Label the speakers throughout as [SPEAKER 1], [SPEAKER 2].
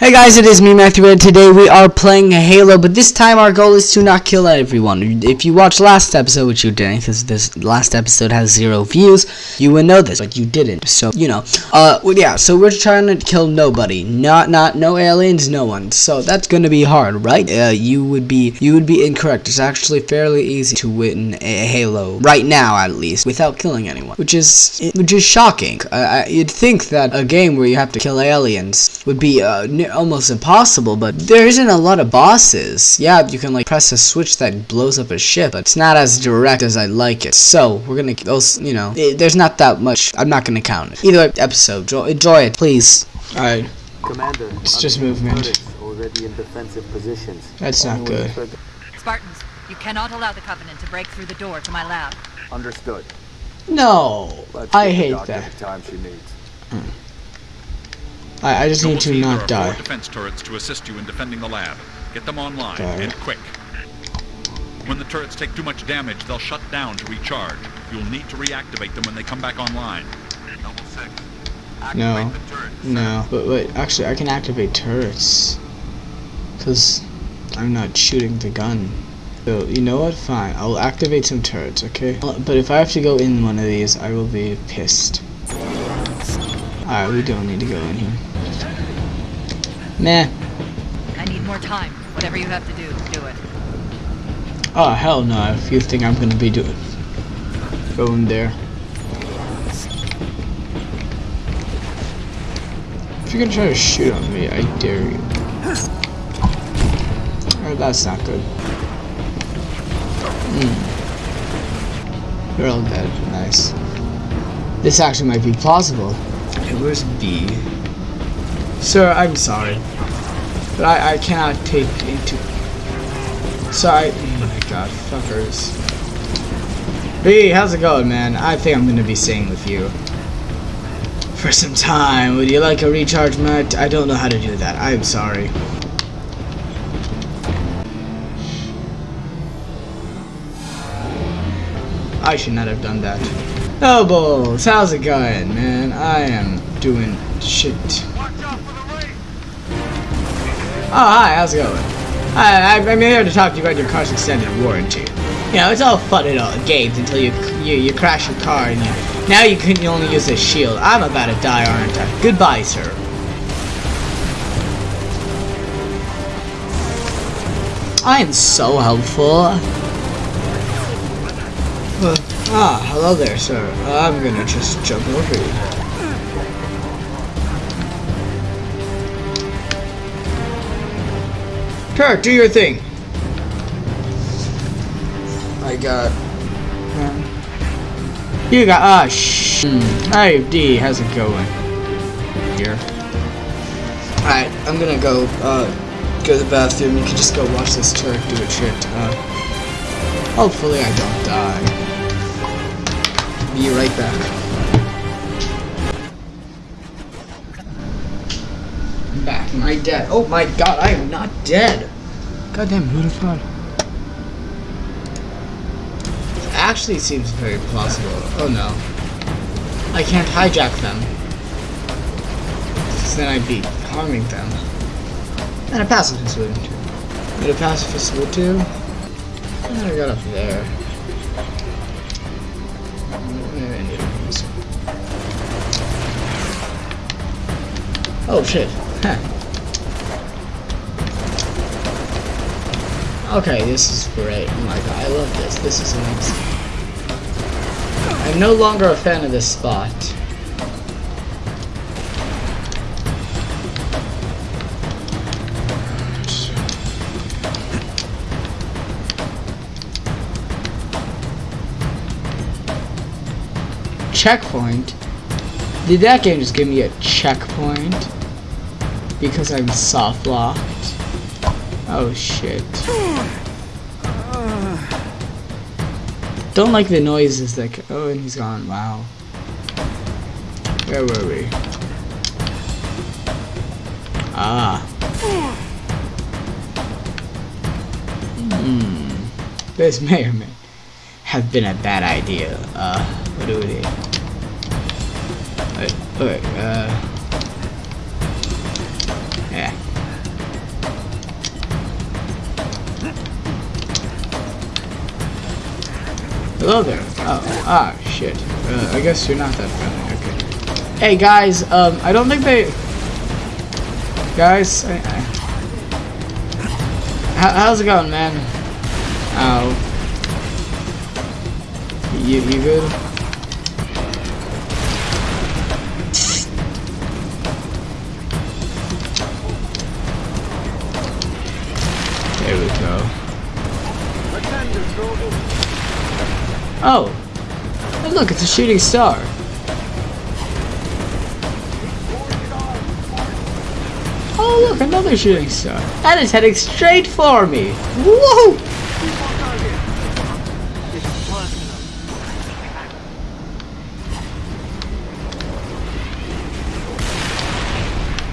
[SPEAKER 1] Hey guys, it is me, Matthew, and today we are playing Halo, but this time our goal is to not kill everyone. If you watched last episode, which you didn't, because this last episode has zero views, you would know this, but you didn't, so, you know. Uh, yeah, so we're trying to kill nobody. Not, not, no aliens, no one. So that's gonna be hard, right? Uh, you would be, you would be incorrect. It's actually fairly easy to win a Halo, right now at least, without killing anyone, which is, which is shocking. Uh, you'd think that a game where you have to kill aliens would be, uh, almost impossible, but there isn't a lot of bosses. Yeah, you can like press a switch that blows up a ship, but it's not as direct as I like it. So we're gonna, also, you know, it, there's not that much. I'm not gonna count it. Either way, episode, enjoy it, please. All right.
[SPEAKER 2] Commander,
[SPEAKER 1] it's just movement.
[SPEAKER 2] Already in defensive positions.
[SPEAKER 1] That's not good.
[SPEAKER 3] Spartans, you cannot allow the Covenant to break through the door to my lab.
[SPEAKER 2] Understood.
[SPEAKER 1] No,
[SPEAKER 2] Let's
[SPEAKER 1] I hate
[SPEAKER 2] doctor
[SPEAKER 1] that.
[SPEAKER 2] The time she needs. Hmm.
[SPEAKER 1] I, I just need to not die.
[SPEAKER 4] defense turrets to assist you in defending the lab. Get them online, and quick. When the turrets take too much damage, they'll shut down to recharge. You'll need to reactivate them when they come back online. Double six.
[SPEAKER 1] No.
[SPEAKER 4] The turrets.
[SPEAKER 1] No, but wait, actually, I can activate turrets. Because I'm not shooting the gun. So, you know what? Fine. I'll activate some turrets, okay? Uh, But if I have to go in one of these, I will be pissed. Alright, we don't need to go in here. Nah.
[SPEAKER 3] I need more time. Whatever you have to do, do it.
[SPEAKER 1] Oh, hell no. If you think I'm gonna be doing... Going there. If you're gonna try to shoot on me, I dare you. Oh, that's not good. Hmm. You're all dead. Nice. This actually might be plausible. Okay, where's B? Sir, I'm sorry. But I, I cannot take into... Sorry. Oh my god, fuckers. B, how's it going, man? I think I'm gonna be staying with you. For some time. Would you like a recharge mat? I don't know how to do that. I'm sorry. I should not have done that. Nobles, how's it going, man? I am doing shit. Oh, hi, how's it going? I, I, I'm here to talk to you about your car's extended warranty. You know, it's all fun and all games until you you, you crash your car and you, now you can only use a shield. I'm about to die, aren't I? Goodbye, sir. I am so helpful. Uh, ah, hello there, sir. I'm gonna just jump over you. Kirk, do your thing. I got. You got. Ah, shh. Hey, D, how's it going? Here. Alright, I'm gonna go, uh, go to the bathroom. You can just go watch this turret do its shit. Uh, hopefully I don't die. Be right back. Am I dead? Oh my god, I am not dead. Goddamn, have? Actually seems very plausible. Oh no. I can't hijack them. Because then I'd be harming them. And a pacifist would too. And a pacifist would too. And I got up there. Oh shit. Okay, this is great. Oh my god, I love this. This is amazing. I'm no longer a fan of this spot. Checkpoint? Did that game just give me a checkpoint? Because I'm soft locked? Oh shit. Don't like the noises that. Oh, and he's gone. Wow. Where were we? Ah. Hmm. This may or may have been a bad idea. Uh, what do we do? Wait, wait, uh. Hello there. Oh, ah, shit. Uh, I guess you're not that friendly. Okay. Hey guys, um, I don't think they. Guys, I, I... How, how's it going, man? Ow. You, you good? There we go. Oh. Hey, look, it's a shooting star. Oh, look, another shooting star. That is heading straight for me. Whoa!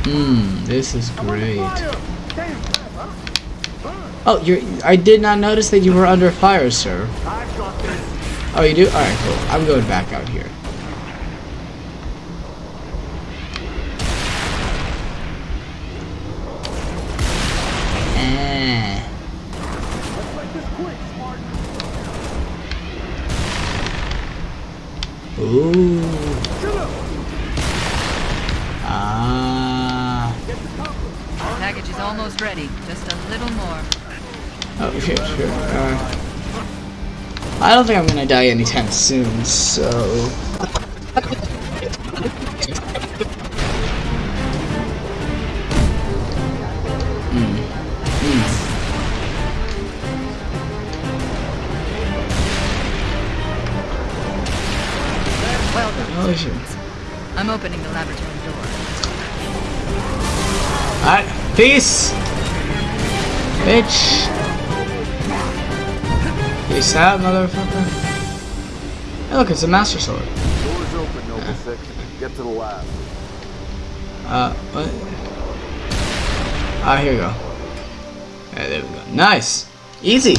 [SPEAKER 1] Hmm, this is great. Oh, you're. I did not notice that you were under fire, sir. Oh, you do? Alright, cool. I'm going back out here. Eh. Ooh. Ah.
[SPEAKER 3] Package is almost ready. Just a little more.
[SPEAKER 1] Oh, sure, sure. Uh, I don't think I'm gonna die anytime soon, so... Hmm. Hmm.
[SPEAKER 3] Well.
[SPEAKER 1] Oh, shit.
[SPEAKER 3] I'm opening the laboratory door.
[SPEAKER 1] Alright, peace! Bitch! Peace out, motherfucker. Hey, look, it's a Master Sword.
[SPEAKER 2] Doors open, Noble Six. Get to the lab.
[SPEAKER 1] Uh, what? Ah, here we go. Yeah, there we go. Nice! Easy!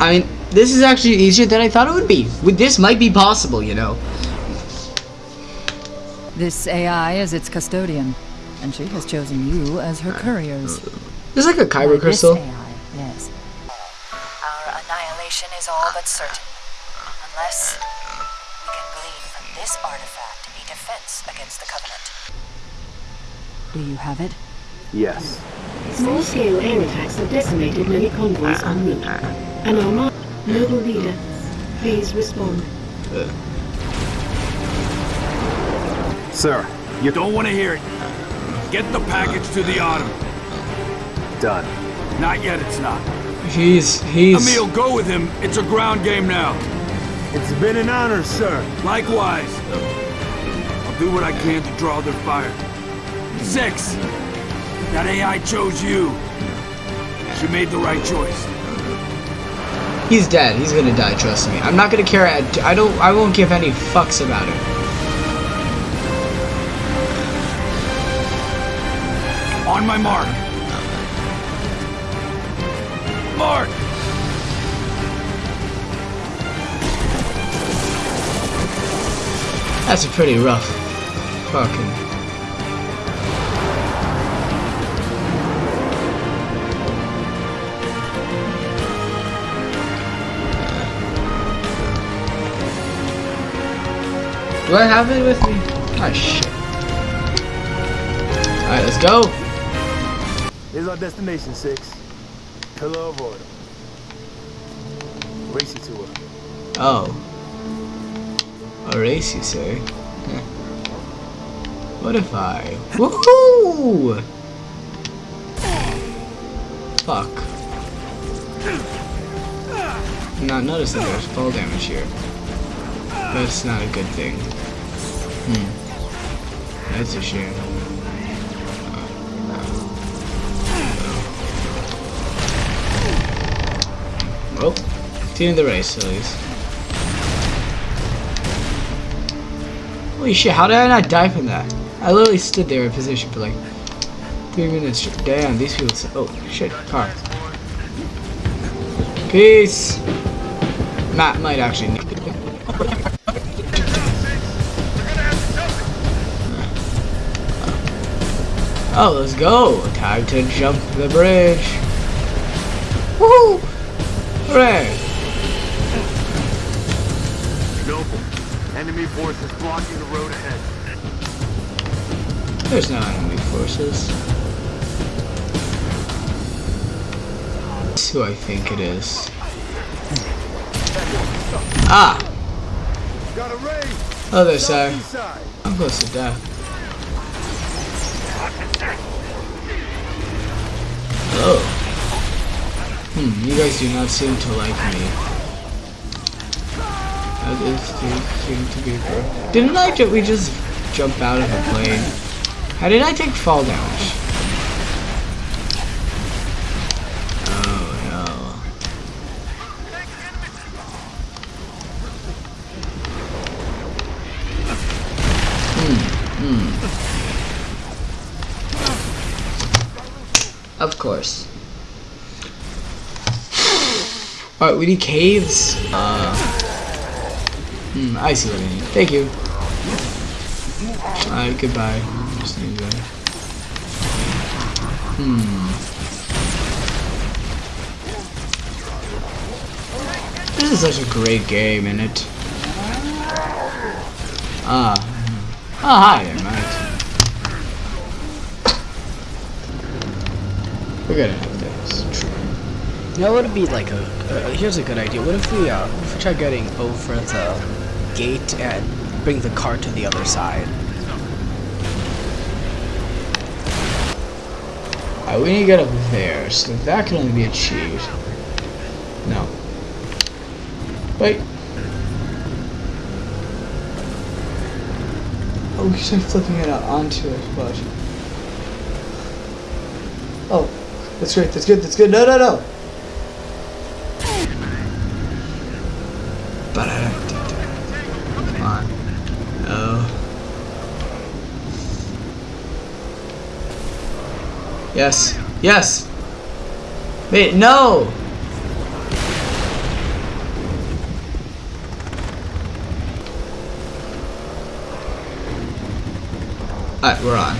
[SPEAKER 1] I mean, this is actually easier than I thought it would be. With this might be possible, you know.
[SPEAKER 3] This AI is its custodian, and she has chosen you as her couriers.
[SPEAKER 1] There's like a Kyber crystal.
[SPEAKER 3] This AI, yes.
[SPEAKER 5] Our annihilation is all but certain. Unless we can glean from this artifact a defense against the Covenant.
[SPEAKER 3] Do you have it?
[SPEAKER 2] Yes.
[SPEAKER 6] Small-scale air attacks have decimated many convoys en route. An armada noble leader, please respond.
[SPEAKER 2] Sir,
[SPEAKER 7] You don't want to hear it. Get the package to the Autumn.
[SPEAKER 2] done.
[SPEAKER 7] Not yet, it's not.
[SPEAKER 1] He's he's
[SPEAKER 7] Emile, go with him. It's a ground game now.
[SPEAKER 8] It's been an honor, sir.
[SPEAKER 7] Likewise. I'll do what I can to draw their fire. Six. That AI chose you. She made the right choice.
[SPEAKER 1] he's dead. He's gonna die. Trust me. I'm not gonna care. I, I don't. I won't give any fucks about it.
[SPEAKER 7] On my mark. Mark!
[SPEAKER 1] That's a pretty rough fucking. Do I have it with me? Ah shit. Alright, let's go.
[SPEAKER 8] Here's our destination, Six. Of Order. Race you to her.
[SPEAKER 1] Oh. A race, you say? What if I... Woohoo! Fuck. I'm not noticing there's fall damage here. That's not a good thing. Hmm. That's a shame. Oh, well, continue the race, at least. Holy shit, how did I not die from that? I literally stood there in position for like three minutes. Damn, these people. Oh shit, car. Peace. Matt might actually. need- Oh, let's go. Time to jump the bridge. Woohoo! Hooray!
[SPEAKER 2] Noble. Enemy forces blocking the road ahead.
[SPEAKER 1] There's no enemy forces. That's who I think it is. Ah!
[SPEAKER 8] Got a raid.
[SPEAKER 1] Oh, there, sir.
[SPEAKER 8] Side.
[SPEAKER 1] I'm close to death. Oh. Hmm, you guys do not seem to like me. That is to be bro. Didn't I ju- we just jump out of a plane? How did I take fall damage? Alright, we need caves. Uh, hmm, I see what I need. Thank you. Alright, goodbye. Just need. Hmm. This is such a great game, isn't it? Ah. Oh, hi there, mate. We're. You know what would be like a, uh, here's a good idea. What if we, uh, if we try getting over the gate and bring the car to the other side? Alright, we need to get up there, so that can only be achieved. No. Wait. Oh, we start flipping it out onto it, but... Oh, that's great, that's good, that's good. No, no, no! Come on. Oh. Yes. Yes! Wait, no! Alright, we're on.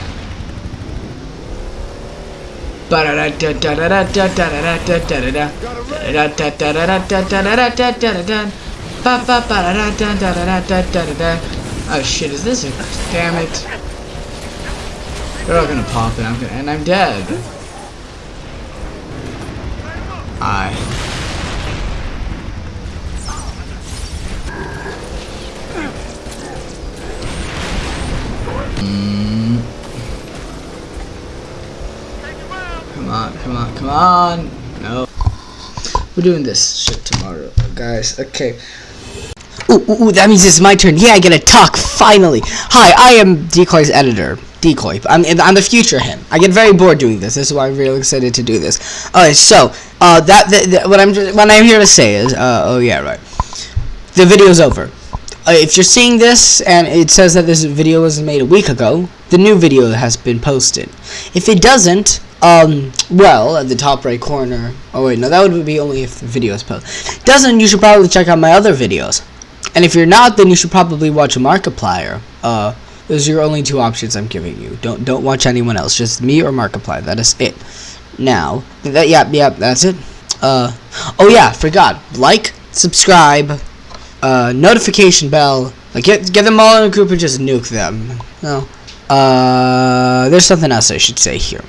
[SPEAKER 1] Oh shit, is this a... Damn it. They're all gonna pop and I'm gonna... And I'm dead. Aye. Mm. Come on, come on, come on. No. We're doing this shit tomorrow, guys. Okay. Ooh, ooh, ooh, that means it's my turn. Yeah, I get to talk, finally. Hi, I am Decoy's editor. Decoy. I'm, I'm the future him. I get very bored doing this. This is why I'm really excited to do this. Alright, so, uh, that, that, what I'm, what I'm here to say is, uh, oh yeah, right. The video's over. Uh, if you're seeing this and it says that this video was made a week ago, the new video has been posted. If it doesn't, um, well, at the top right corner, oh wait, no, that would be only if the video is posted. Doesn't, you should probably check out my other videos. And if you're not, then you should probably watch Markiplier. Uh, those are your only two options I'm giving you. Don't don't watch anyone else. Just me or Markiplier. That is it. Now, that yeah, yeah, that's it. Uh, oh yeah, forgot. Like, subscribe, uh, notification bell. Like get get them all in a group and just nuke them. No. Uh, there's something else I should say here.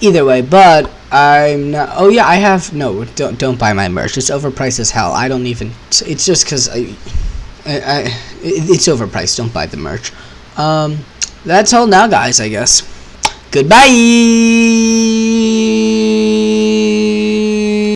[SPEAKER 1] Either way, but I'm not. Oh yeah, I have no. Don't don't buy my merch. It's overpriced as hell. I don't even. It's just because I, I, I, it- it's overpriced. Don't buy the merch. Um, that's all now, guys. I guess. Goodbye.